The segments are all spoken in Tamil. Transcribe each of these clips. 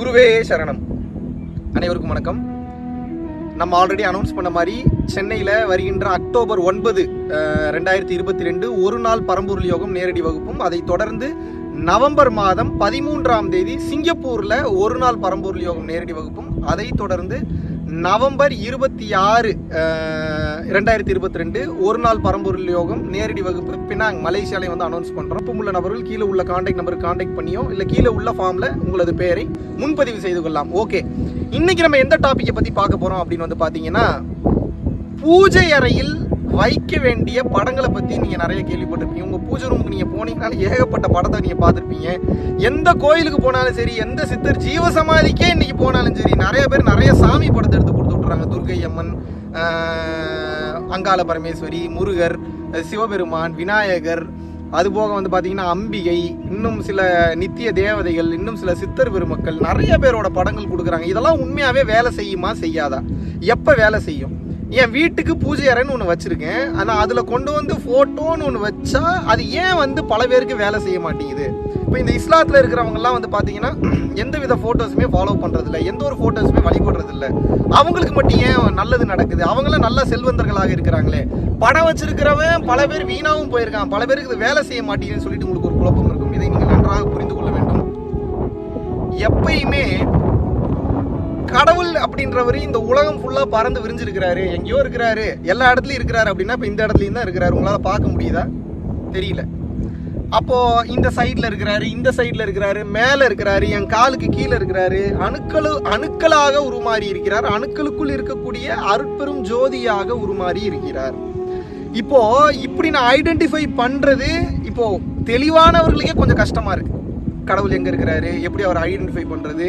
குருவே சரணம். அனைவருக்கும் வணக்கம். நம்ம ஆல்ரெடி அனௌன்ஸ் பண்ண மாதிரி சென்னையில் வருகின்ற அக்டோபர் ஒன்பது ரெண்டாயிரத்தி இருபத்தி ரெண்டு ஒரு நாள் பரம்பொருள் யோகம் நேரடி வகுப்பும் அதை தொடர்ந்து நவம்பர் மாதம் பதிமூன்றாம் தேதி சிங்கப்பூரில் ஒரு நாள் பரம்பொருள் யோகம் நேரடி வகுப்பும் அதை தொடர்ந்து நவம்பர் இருபத்தி ஆறு ரெண்டாயிரத்தி இருபத்தி ரெண்டு ஒரு நாள் பரம்பொருள் யோகம் நேரடி வகுப்பு. பினாங் மலேசியாலையும் வந்து அனௌன்ஸ் பண்ணுறோம் இப்போ உள்ள நபர்கள் கீழே உள்ள காண்டாக்ட் நம்பருக்கு காண்டாக்ட் பண்ணியோ இல்லை கீழே உள்ள ஃபார்மில் உங்களது பெயரை முன்பதிவு செய்து கொள்ளலாம். ஓகே இன்னைக்கு நம்ம எந்த டாப்பிக்கை பற்றி பார்க்க போகிறோம் அப்படின்னு வந்து பார்த்தீங்கன்னா பூஜை அறையில் வைக்க வேண்டிய படங்களை பற்றி நீங்கள் நிறைய கேள்விப்பட்டிருப்பீங்க. உங்கள் பூஜை ரூமுக்கு நீங்கள் போனீங்கனால ஏகப்பட்ட படத்தை நீங்கள் பார்த்துருப்பீங்க. எந்த கோயிலுக்கு போனாலும் சரி எந்த சித்தர் ஜீவசமாதிக்கே இன்றைக்கி போனாலும் சரி நிறைய பேர் நிறைய சாமி படத்தை எடுத்து கொடுத்து விட்றாங்க துர்கை அம்மன் அங்காள பரமேஸ்வரி முருகர் சிவபெருமான் விநாயகர். அதுபோக வந்து பார்த்தீங்கன்னா அம்பிகை இன்னும் சில நித்திய தேவதைகள் இன்னும் சில சித்தர் பெருமக்கள் நிறைய பேரோட படங்கள் கொடுக்குறாங்க. இதெல்லாம் உண்மையாகவே வேலை செய்யுமா? செய்யாதா? எப்போ வேலை செய்யும்? என் வீட்டுக்கு பூஜை அறைன்னு ஒன்று வச்சுருக்கேன். ஆனால் அதில் கொண்டு வந்து ஃபோட்டோன்னு ஒன்று வச்சா அது ஏன் வந்து பல பேருக்கு வேலை செய்ய மாட்டேங்குது? இப்போ இந்த இஸ்லாத்தில் இருக்கிறவங்கலாம் வந்து பார்த்தீங்கன்னா எந்த வித ஃபோட்டோஸுமே ஃபாலோ பண்ணுறதில்ல எந்த ஒரு ஃபோட்டோஸுமே வழிபடுறதில்ல. அவங்களுக்கு மட்டும் ஏன் நல்லது நடக்குது? அவங்களாம் நல்ல செல்வந்தர்களாக இருக்கிறாங்களே. படம் வச்சிருக்கிறவன் பல பேர் வீணாகவும் போயிருக்கான். பல பேருக்கு இது வேலை செய்ய மாட்டேங்குதுன்னு சொல்லிட்டு உங்களுக்கு ஒரு குழப்பம் இருக்கும். இதை நீங்கள் நன்றாக புரிந்து கொள்ள வேண்டும். எப்பயுமே கடவுள் அப்படின்றவர் இந்த உலகம் ஃபுல்லா பறந்து விரிஞ்சிருக்கிறாரு. எங்கேயோ இருக்கிறாரு. எல்லா இடத்துலயும் இருக்கிறாரு அப்படின்னா இப்ப இந்த இடத்துலயும் தான் இருக்கிறாரு. உங்களால பார்க்க முடியுதா? தெரியல. அப்போ இந்த சைட்ல இருக்கிறாரு இந்த சைட்ல இருக்கிறாரு மேல இருக்கிறாரு என் காலுக்கு கீழே இருக்கிறாரு. அணுக்களு அணுக்களாக உருமாறி இருக்கிறார். அணுக்களுக்குள் இருக்கக்கூடிய அருட்பெரும் ஜோதியாக உருமாறி இருக்கிறார். இப்போ இப்படி நான் ஐடென்டிஃபை பண்றது இப்போ தெளிவானவர்களுக்கே கொஞ்சம் கஷ்டமா இருக்கு. கடவுள் எங்கே இருக்கிறாரு? எப்படி அவர் ஐடென்டிஃபை பண்ணுறது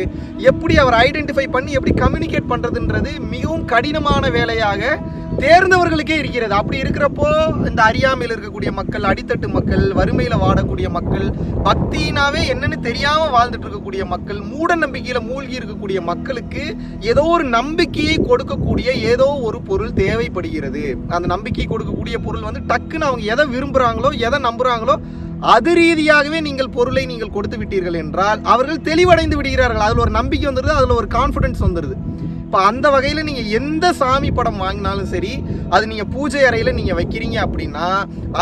எப்படி அவர் ஐடென்டிஃபை பண்ணி எப்படி கம்யூனிகேட் பண்ணுறதுன்றது மிகவும் கடினமான வேலையாக தேர்ந்தவர்களுக்கே இருக்கிறது. அப்படி இருக்கிறப்போ இந்த அறியாமையில் இருக்கக்கூடிய மக்கள் அடித்தட்டு மக்கள் வறுமையில் வாடக்கூடிய மக்கள் பக்தினாவே என்னன்னு தெரியாமல் வாழ்ந்துட்டு இருக்கக்கூடிய மக்கள் மூட நம்பிக்கையில் மூழ்கி இருக்கக்கூடிய மக்களுக்கு ஏதோ ஒரு நம்பிக்கையை கொடுக்கக்கூடிய ஏதோ ஒரு பொருள் தேவைப்படுகிறது. அந்த நம்பிக்கை கொடுக்கக்கூடிய பொருள் வந்து டக்குன்னு அவங்க எதை விரும்புகிறாங்களோ எதை நம்புகிறாங்களோ அது ரீதியாகவே நீங்கள் பொருளை நீங்கள் கொடுத்து விட்டீர்கள் என்றால் அவர்கள் தெளிவடைந்து விடுகிறார்கள். அதில் ஒரு நம்பிக்கை வந்துடுது அதில் ஒரு கான்ஃபிடன்ஸ் வந்துடுது இப்போ அந்த வகையில் நீங்கள் எந்த சாமி படம் வாங்கினாலும் சரி அது நீங்கள் பூஜை அறையில் நீங்கள் வைக்கிறீங்க அப்படின்னா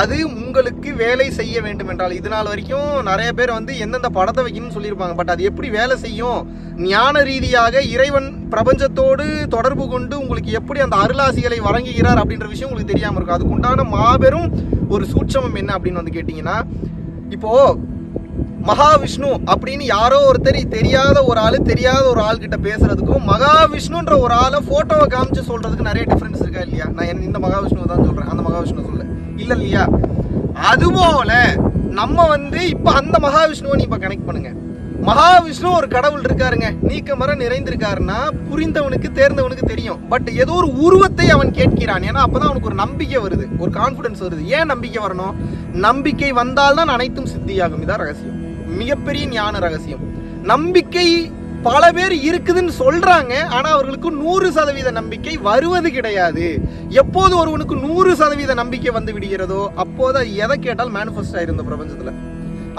அது உங்களுக்கு வேலை செய்ய வேண்டும் என்றால் இது நாள் வரைக்கும் நிறைய பேர் வந்து எந்தெந்த படத்தை வைக்கணும்னு சொல்லியிருப்பாங்க பட் அது எப்படி வேலை செய்யும்? ஞான ரீதியாக இறைவன் பிரபஞ்சத்தோடு தொடர்பு கொண்டு உங்களுக்கு எப்படி அந்த அருளாசிகளை வழங்குகிறார் அப்படின்ற விஷயம் உங்களுக்கு தெரியாமல் இருக்கும். அதுக்குண்டான மாபெரும் ஒரு சூட்சமம் என்ன அப்படின்னு வந்து கேட்டிங்கன்னா இப்போது மகாவிஷ்ணு அப்படின்னு யாரோ ஒருத்தர் தெரியாத ஒரு ஆளு தெரியாத ஒரு ஆள் கிட்ட பேசுறதுக்கும் மகாவிஷ்ணுன்ற ஒரு ஆளை போட்டோவை காமிச்சு சொல்றதுக்கு நிறைய டிஃபரன்ஸ் இருக்கா இல்லையா? நான் இந்த மகாவிஷ்ணு தான் சொல்றேன். அந்த மகாவிஷ்ணு சொல்ல. இல்ல இல்லையா? அதுபோல நம்ம வந்து இப்ப அந்த மகாவிஷ்ணுவை நீ இப்ப கனெக்ட் பண்ணுங்க. மகாவிஷ்ணு ஒரு கடவுள் இருக்காருங்க. நீக்க மர நிறைந்திருக்காருன்னா புரிந்தவனுக்கு தேர்ந்தவனுக்கு தெரியும். பட் ஏதோ ஒரு உருவத்தை அவன் கேட்கிறான். ஏன்னா அப்பதான் அவனுக்கு ஒரு நம்பிக்கை வருது. ஒரு கான்ஃபிடன்ஸ் வருது. ஏன் நம்பிக்கை வரணும்? நம்பிக்கை வந்தால்தான் அனைத்தும் சித்தியாகும். இதான் ரகசியம். மிகப்பெரிய ஞான ரகசியம். நம்பிக்கை பல பேர் இருக்குதுன்னு சொல்றாங்க. ஆனா அவர்களுக்கு நூறு சதவீத நம்பிக்கை வருவது கிடையாது. எப்போது ஒருவனுக்கு நூறு சதவீத நம்பிக்கை வந்து விடுகிறதோ அப்போது அது எதை கேட்டால் மேனிஃபெஸ்ட் ஆயிருந்த பிரபஞ்சத்துல.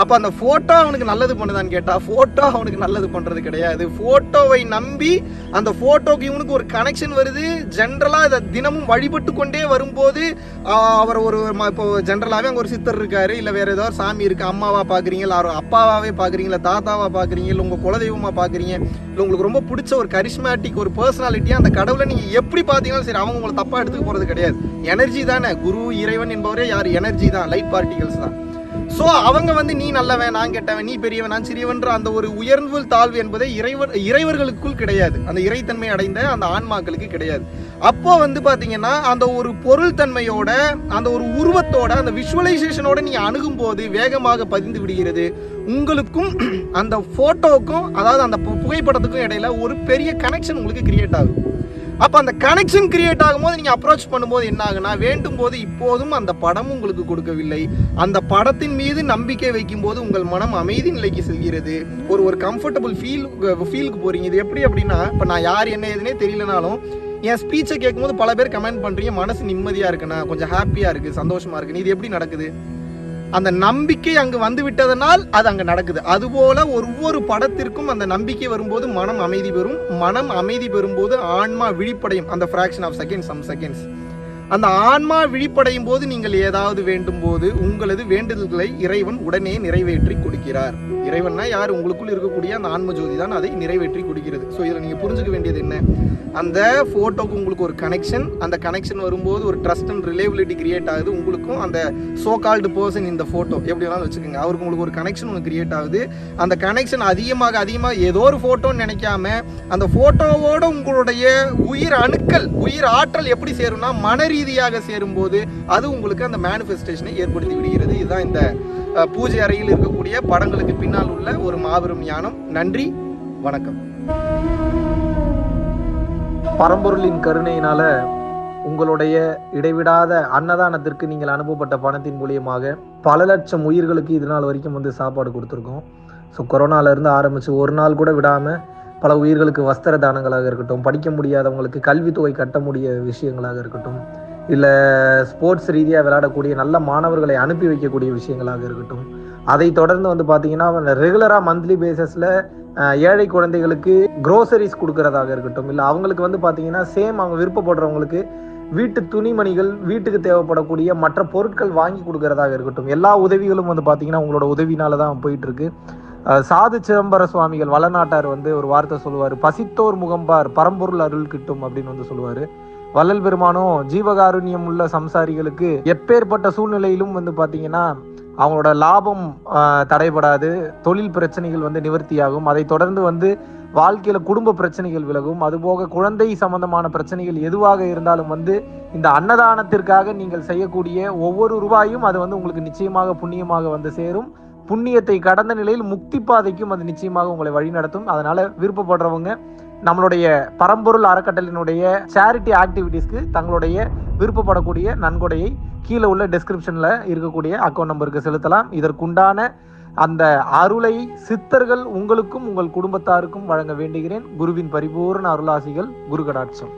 அப்போ அந்த ஃபோட்டோ அவனுக்கு நல்லது பண்ணுதான்னு கேட்டால் ஃபோட்டோ அவனுக்கு நல்லது பண்ணுறது கிடையாது. ஃபோட்டோவை நம்பி அந்த ஃபோட்டோக்கு இவனுக்கு ஒரு கனெக்ஷன் வருது. ஜென்ரலாக இதை தினமும் வழிபட்டு கொண்டே வரும்போது அவர் ஒரு இப்போ ஜென்ரலாகவே அங்கே ஒரு சித்தர் இருக்காரு. இல்லை வேறு ஏதோ ஒரு சாமி இருக்குது அம்மாவாக பார்க்குறீங்க இல்லை அவர் அப்பாவாகவே பாக்குறீங்க இல்ல தாத்தாவா பாக்குறீங்க இல்ல உங்க குலதெய்வமா பாக்குறீங்க உங்களுக்கு ரொம்ப பிடிச்ச ஒரு கரிஷ்மேட்டிக் ஒரு பர்சனாலிட்டியாக அந்த கடவுளை நீங்கள் எப்படி பார்த்தீங்கன்னா சரி அவங்க உங்களை தப்பாக எடுத்துக்க போகிறது கிடையாது. எனர்ஜி தானே. குரு இறைவன் என்பவரே யார்? எனர்ஜி தான். லைட் பார்ட்டிகல்ஸ் தான். ஸோ அவங்க வந்து நீ நல்லவன் நான் கெட்டவன் நீ பெரியவன் நான் சிறியவன்ற அந்த ஒரு உயர்வு தாழ்வு என்பதை இறைவர் இறைவர்களுக்குள் கிடையாது. அந்த இறைத்தன்மை அடைந்த அந்த ஆன்மாக்களுக்கு கிடையாது. அப்போ வந்து பார்த்தீங்கன்னா அந்த ஒரு பொருள் தன்மையோட அந்த ஒரு உருவத்தோட அந்த விஷுவலைசேஷனோட நீ அணுகும் போது வேகமாக பதிந்து விடுகிறது. உங்களுக்கும் அந்த ஃபோட்டோவுக்கும் அதாவது அந்த பு- புகைப்படத்துக்கும் இடையில ஒரு பெரிய கனெக்ஷன் உங்களுக்கு கிரியேட் ஆகும். அப்போ அந்த கனெக்ஷன் கிரியேட் ஆகும்போது நீங்கள் அப்ரோச் பண்ணும்போது என்ன ஆகுனா வேண்டும் போது இப்போதும் அந்த படம் உங்களுக்கு கொடுக்கவில்லை. அந்த படத்தின் மீது நம்பிக்கை வைக்கும்போது உங்கள் மனம் அமைதி நிலைக்கு செல்கிறது. ஒரு ஒரு கம்ஃபர்டபுள் ஃபீல் ஃபீலுக்கு போகிறீங்க இது எப்படி அப்படின்னா இப்போ நான் யார் என்ன எதுனே தெரியலனாலும் என் ஸ்பீச்சை கேட்கும்போது பல பேர் கமெண்ட் பண்ணுறீங்க மனசு நிம்மதியாக இருக்குண்ணா கொஞ்சம் ஹாப்பியாக இருக்குது சந்தோஷமாக இருக்குது இது எப்படி நடக்குது? அந்த நம்பிக்கை அங்கு வந்து விட்டதனால் அது அங்கே நடக்குது. அதுபோல ஒவ்வொரு படத்திற்கும் அந்த நம்பிக்கை வரும்போது மனம் அமைதி பெறும். மனம் அமைதி பெறும்போது ஆன்மா விழிப்படையும். அந்த fraction of seconds some seconds அந்த ஆன்மா விழிப்படையும் போது நீங்கள் ஏதாவது வேண்டும் போது உங்களது வேண்டுதல்களை இறைவன் உடனே நிறைவேற்றி கொடுக்கிறார். இறைவன்னா யார்? உங்களுக்குள் இருக்கக்கூடிய அந்த ஆன்ம ஜோதி தான் அதை நிறைவேற்றி கொடுக்கிறது. ஸோ இதில் நீங்கள் புரிஞ்சுக்க வேண்டியது என்ன? அந்த ஃபோட்டோக்கு உங்களுக்கு ஒரு கனெக்ஷன் அந்த கனெக்ஷன் வரும்போது ஒரு ட்ரஸ்ட் அண்ட் ரிலேபிலிட்டி கிரியேட் ஆகுது. உங்களுக்கும் அந்த சோ கால்டு பர்சன் இந்த ஃபோட்டோ எப்படி வேணாலும் வச்சுக்கோங்க. அவருக்கு உங்களுக்கு ஒரு கனெக்ஷன் ஒன்று கிரியேட் ஆகுது. அந்த கனெக்ஷன் அதிகமாக அதிகமாக ஏதோ ஒரு ஃபோட்டோன்னு நினைக்காம அந்த ஃபோட்டோவோட உங்களுடைய உயிர் அணுக்கள் உயிர் ஆற்றல் எப்படி சேரும்னா மன ரீதியாக சேரும்போது அது உங்களுக்கு அந்த மேனிஃபெஸ்டேஷனை ஏற்படுத்தி விடுகிறது. இதுதான் இந்த பூஜை அறையில் இருக்கக்கூடிய படங்களுக்கு பின்னால் உள்ள ஒரு மாபெரும் ஞானம். நன்றி வணக்கம். பரம்பொருளின் கருணையினால உங்களுடைய இடைவிடாத அன்னதானத்திற்கு நீங்கள் அனுப்பப்பட்ட பணத்தின் மூலியமாக பல லட்சம் உயிர்களுக்கு இது நாள் வரைக்கும் வந்து சாப்பாடு கொடுத்துருக்கோம். ஸோ கொரோனாலேருந்து ஆரம்பித்து ஒரு நாள் கூட விடாமல் பல உயிர்களுக்கு வஸ்திர தானங்களாக இருக்கட்டும் படிக்க முடியாதவங்களுக்கு கல்வித்தொகை கட்ட முடிய விஷயங்களாக இருக்கட்டும் இல்லை ஸ்போர்ட்ஸ் ரீதியாக விளையாடக்கூடிய நல்ல மாணவர்களை அனுப்பி வைக்கக்கூடிய விஷயங்களாக இருக்கட்டும் அதை தொடர்ந்து வந்து பார்த்தீங்கன்னா ரெகுலராக மந்த்லி பேசிஸில் ஏழை குழந்தைகளுக்கு குரோசரிஸ் கொடுக்கறதாக இருக்கட்டும் இல்லை அவங்களுக்கு வந்து பார்த்தீங்கன்னா சேம் அவங்க விருப்பப்படுறவங்களுக்கு வீட்டு துணிமணிகள் வீட்டுக்கு தேவைப்படக்கூடிய மற்ற பொருட்கள் வாங்கி கொடுக்கறதாக இருக்கட்டும் எல்லா உதவிகளும் வந்து பார்த்தீங்கன்னா உங்களோட உதவினால தான் போயிட்டு இருக்கு சாது சிதம்பர சுவாமிகள் வளநாட்டார் வந்து ஒரு வார்த்தை சொல்லுவார் பசித்தோர் முகம்பார் பரம்பொருள் அருள் கிட்டும் அப்படின்னு வந்து சொல்லுவார். வள்ளல் பெருமானும் ஜீவகாருண்யம் உள்ள சம்சாரிகளுக்கு எப்பேற்பட்ட சூழ்நிலையிலும் வந்து பார்த்தீங்கன்னா அவங்களோட லாபம் தடைபடாது. தொழில் பிரச்சனைகள் வந்து நிவர்த்தியாகும். அதை தொடர்ந்து வந்து வாழ்க்கையில் குடும்ப பிரச்சனைகள் விலகும். அதுபோக குழந்தை சம்பந்தமான பிரச்சனைகள் எதுவாக இருந்தாலும் வந்து இந்த அன்னதானத்திற்காக நீங்கள் செய்யக்கூடிய ஒவ்வொரு ரூபாயும் அது வந்து உங்களுக்கு நிச்சயமாக புண்ணியமாக வந்து சேரும். புண்ணியத்தை கடந்த நிலையில் முக்தி பாதைக்கும் அது நிச்சயமாக உங்களை வழிநடத்தும் அதனால விருப்பப்படுறவங்க நம்மளுடைய பரம்பொருள் அறக்கட்டளினுடைய சேரிட்டி ஆக்டிவிட்டீஸ்க்கு தங்களுடைய விருப்பப்படக்கூடிய நன்கொடையை கீழே உள்ள டெஸ்கிரிப்ஷனில் இருக்கக்கூடிய அக்கௌண்ட் நம்பருக்கு செலுத்தலாம். இதற்குண்டான அந்த அருளை சித்தர்கள் உங்களுக்கும் உங்கள் குடும்பத்தாருக்கும் வழங்க வேண்டுகிறேன். குருவின் பரிபூர்ண அருளாசிகள் குரு கடாட்சம்